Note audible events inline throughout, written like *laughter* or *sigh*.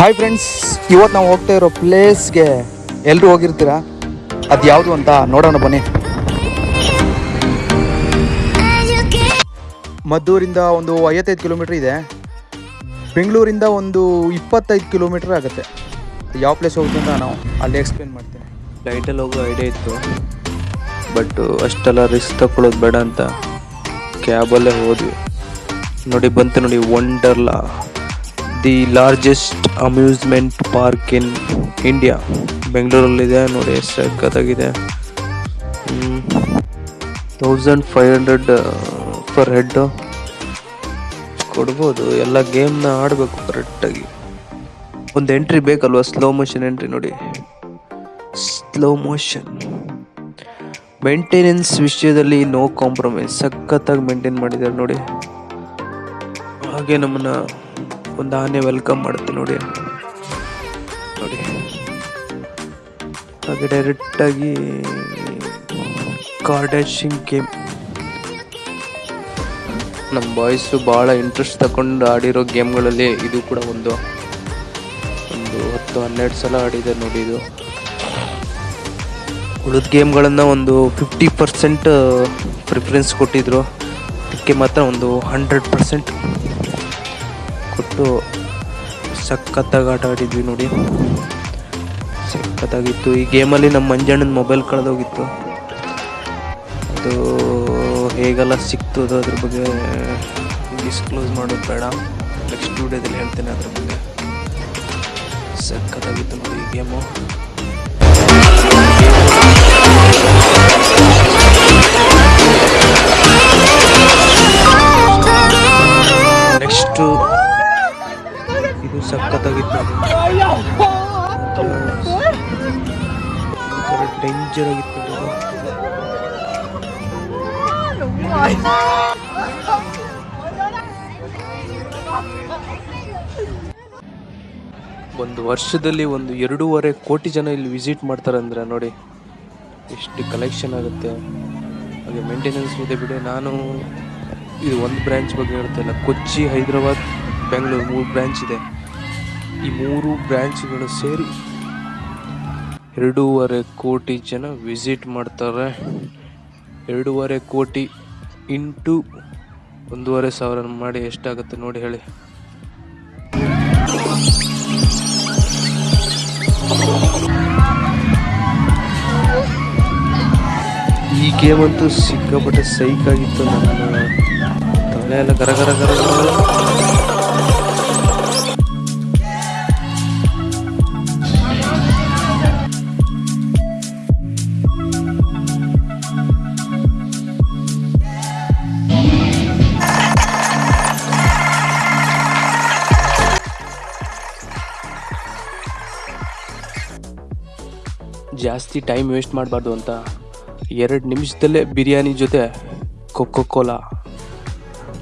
Hi friends ಇವತ್ತು ನಾವು ಹೋಗ್ತಾ ಇರೋ ಪ್ಲೇಸ್ಗೆ ಎಲ್ಲರೂ ಹೋಗಿರ್ತೀರಾ? ಅದು ಯಾವುದು ಅಂತ ನೋಡೋಣ ಬನ್ನಿ. ಮದ್ದೂರಿಂದ ಒಂದು ಐವತ್ತೈದು ಕಿಲೋಮೀಟ್ರ್ ಇದೆ. ಬೆಂಗಳೂರಿಂದ ಒಂದು ಇಪ್ಪತ್ತೈದು ಕಿಲೋಮೀಟ್ರ್ ಆಗುತ್ತೆ. ಯಾವ ಪ್ಲೇಸ್ ಹೋಗುತ್ತೆ ಅಂತ ನಾವು ಅಲ್ಲಿ ಎಕ್ಸ್ಪ್ಲೇನ್ ಮಾಡ್ತೀನಿ. ಫ್ಲೈಟಲ್ಲಿ ಹೋಗೋ ಐಡಿಯಾ ಇತ್ತು. ಬಟ್ ಅಷ್ಟೆಲ್ಲ ರಿಸ್ಕ್ ತಗೊಳ್ಳೋದು ಬೇಡ ಅಂತ ಕ್ಯಾಬಲ್ಲೇ ಹೋದ್ವಿ. ನೋಡಿ, ಬಂತು ನೋಡಿ Wonderla the largest amusement park in India. ಬೆಂಗಳೂರಲ್ಲಿದೆ, ನೋಡಿ, ಎಷ್ಟು ಸಖತ್ತಾಗಿದೆ thousand five hundred per head ಕೊಡ್ಬೋದು, ಎಲ್ಲ ಗೇಮ್ನ ಆಡಬೇಕು ಕರೆಕ್ಟಾಗಿ ಒಂದು ಎಂಟ್ರಿ ಬೇಕಲ್ವಾ ಸ್ಲೋ ಮೋಷನ್ ಎಂಟ್ರಿ ನೋಡಿ. ಸ್ಲೋ ಮೋಷನ್ ಮೇಂಟೆನೆನ್ಸ್ ವಿಷಯದಲ್ಲಿ ನೋ ಕಾಂಪ್ರಮೈಸ್ ಸಖತ್ತಾಗಿ ಮೇಂಟೈನ್ ಮಾಡಿದ್ದಾರೆ, ನೋಡಿ. ಹಾಗೆ ನಮ್ಮನ್ನ ಒಂದು ಆನೆ ವೆಲ್ಕಮ್ ಮಾಡುತ್ತೆ ನೋಡಿ. ನೋಡಿ. ಹಾಗೆ ಡೈರೆಕ್ಟಾಗಿ ಕಾರ್ಡ್ಯಾಶಿಂಗ್ ಗೇಮ್ ನಮ್ಮ ಬಾಯ್ಸು ಭಾಳ ಇಂಟ್ರೆಸ್ಟ್ ತಗೊಂಡು ಆಡಿರೋ ಗೇಮ್ಗಳಲ್ಲಿ ಇದು ಕೂಡ ಒಂದು. ಒಂದು ಹತ್ತು, ಹನ್ನೆರಡು ಸಲ ಆಡಿದೆ ನೋಡಿ ಇದು. ಉಳಿದ ಗೇಮ್ಗಳನ್ನು ಒಂದು ಫಿಫ್ಟಿ ಪರ್ಸೆಂಟ್ ಪ್ರಿಫರೆನ್ಸ್ ಕೊಟ್ಟಿದ್ರು. ಅದಕ್ಕೆ ಮಾತ್ರ ಒಂದು ಹಂಡ್ರೆಡ್ ಪರ್ಸೆಂಟ್ ಕೊಟ್ಟು ಸಖತ್ತಾಗಿ ಆಟ ಆಡಿದ್ವಿ ನೋಡಿ. ಸಖತ್ತಾಗಿತ್ತು. ಈ ಗೇಮಲ್ಲಿ ನಮ್ಮ ಮಂಜಣ್ಣನ ಮೊಬೈಲ್ ಕಳೆದೋಗಿತ್ತು. ಅದು ಹೇಗೆಲ್ಲ ಸಿಕ್ತು ಅದು ಅದ್ರ ಬಗ್ಗೆ ಡಿಸ್ಕ್ಲೋಸ್ ಮಾಡೋದು ಬೇಡ. ನೆಕ್ಸ್ಟ್ ವಿಡಿಯೋದಲ್ಲಿ ಹೇಳ್ತೇನೆ ಅದ್ರ ಬಗ್ಗೆ. ಸಖತ್ತಾಗಿತ್ತು ನೋಡಿ ಈ ಗೇಮು. ಡೇಂಜರ್ ಆಗಿತ್ತು ಒಂದು ವರ್ಷದಲ್ಲಿ ಒಂದು ಎರಡೂವರೆ ಕೋಟಿ ಜನ ಇಲ್ಲಿ ವಿಸಿಟ್ ಮಾಡ್ತಾರೆ ಅಂದ್ರೆ ನೋಡಿ, ಎಷ್ಟು ಕಲೆಕ್ಷನ್ ಆಗುತ್ತೆ. ಹಾಗೆ ಮೇಂಟೆನೆನ್ಸ್ ಇದೆ ಬಿಡಿ. ನಾನು ಇದು ಒಂದು ಬ್ರ್ಯಾಂಚ್ ಬಗ್ಗೆ ಹೇಳ್ತಾ ಇಲ್ಲ. ಕೊಚ್ಚಿ, ಹೈದರಾಬಾದ್, ಬೆಂಗಳೂರು ಮೂರು ಬ್ರ್ಯಾಂಚ್ ಇದೆ. ಈ ಮೂರು ಬ್ರ್ಯಾಂಚ್ಗಳು ಸೇರಿ ಎರಡೂವರೆ ಕೋಟಿ ಜನ ವಿಸಿಟ್ ಮಾಡ್ತಾರೆ. ಎರಡೂವರೆ ಕೋಟಿ ಇಂಟು ಒಂದೂವರೆ ಸಾವಿರ ಮಾಡಿ ಎಷ್ಟಾಗುತ್ತೆ ನೋಡಿ ಹೇಳಿ. ಈ ಗೇಮ್ ಅಂತೂ ಸಿಕ್ಕಾಪಟ್ಟೆ ಸೈಕ್ ಆಗಿತ್ತು ನನ್ನ ತಲೆ ಎಲ್ಲ ಗರ ಗರ ಗರ. ಜಾಸ್ತಿ ಟೈಮ್ ವೇಸ್ಟ್ ಮಾಡಬಾರ್ದು ಅಂತ ಎರಡು ನಿಮಿಷದಲ್ಲೇ ಬಿರಿಯಾನಿ ಜೊತೆ ಕೊಕ್ಕೋ ಕೋಲಾ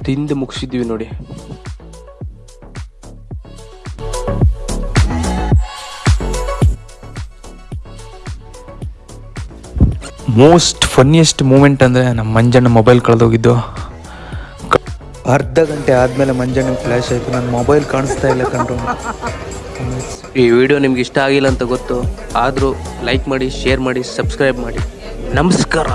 ತಿಂದು ಮುಗಿಸಿದ್ವಿ ನೋಡಿ. ಮೋಸ್ಟ್ ಫನ್ನಿಯೆಸ್ಟ್ ಮೂಮೆಂಟ್ ಅಂದರೆ ನಮ್ಮ ಮಂಜಣ್ಣ ಮೊಬೈಲ್ ಕಳೆದೋಗಿದ್ದು ಅರ್ಧ ಗಂಟೆ ಆದಮೇಲೆ ಮಂಜಣ್ಣ ಫ್ಲ್ಯಾಶ್ ಆಯಿತು ನನ್ನ ಮೊಬೈಲ್ ಕಾಣಿಸ್ತಾ ಇಲ್ಲ ಕಂಡ್ರು *laughs* ಈ ವಿಡಿಯೋ ನಿಮ್ಗೆ ಇಷ್ಟ ಆಗಿಲ್ಲ ಅಂತ ಗೊತ್ತು, ಆದರೂ ಲೈಕ್ ಮಾಡಿ ಶೇರ್ ಮಾಡಿ ಸಬ್ಸ್ಕ್ರೈಬ್ ಮಾಡಿ. ನಮಸ್ಕಾರ.